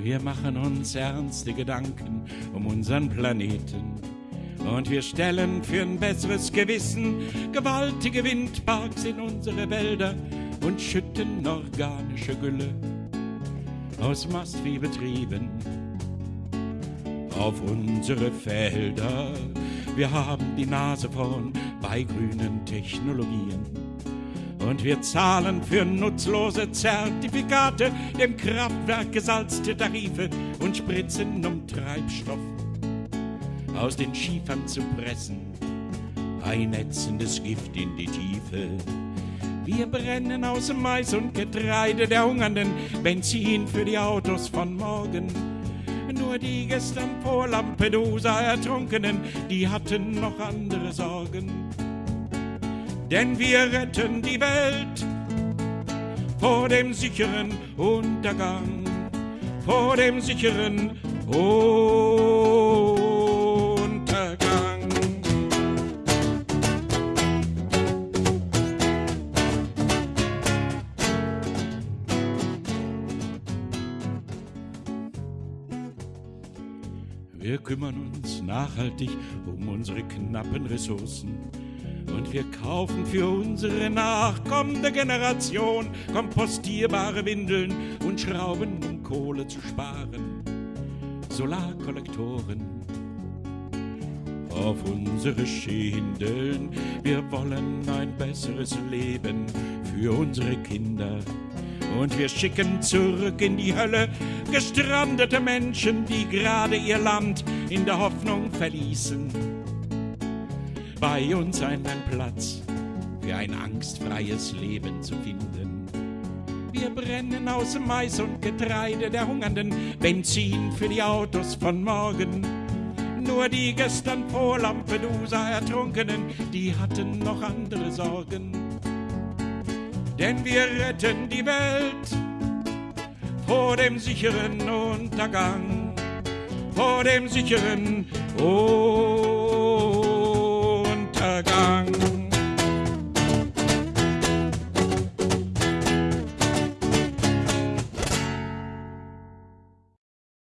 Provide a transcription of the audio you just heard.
Wir machen uns ernste Gedanken um unseren Planeten. Und wir stellen für ein besseres Gewissen gewaltige Windparks in unsere Wälder und schütten organische Gülle aus Mastviehbetrieben auf unsere Felder. Wir haben die Nase vorn bei grünen Technologien. Und wir zahlen für nutzlose Zertifikate dem Kraftwerk gesalzte Tarife und spritzen, um Treibstoff aus den Schiefern zu pressen. Ein ätzendes Gift in die Tiefe. Wir brennen aus Mais und Getreide der Hungernden Benzin für die Autos von morgen. Nur die gestern vor Lampedusa Ertrunkenen, die hatten noch andere Sorgen. Denn wir retten die Welt vor dem sicheren Untergang, vor dem sicheren Untergang. Wir kümmern uns nachhaltig um unsere knappen Ressourcen. Und wir kaufen für unsere nachkommende Generation kompostierbare Windeln und Schrauben, um Kohle zu sparen. Solarkollektoren auf unsere Schindeln. Wir wollen ein besseres Leben für unsere Kinder. Und wir schicken zurück in die Hölle gestrandete Menschen, die gerade ihr Land in der Hoffnung verließen. Bei uns einen Platz für ein angstfreies Leben zu finden. Wir brennen aus Mais und Getreide der Hungernden Benzin für die Autos von morgen. Nur die gestern vor Lampedusa Ertrunkenen, die hatten noch andere Sorgen denn wir retten die Welt vor dem sicheren Untergang, vor dem sicheren Untergang.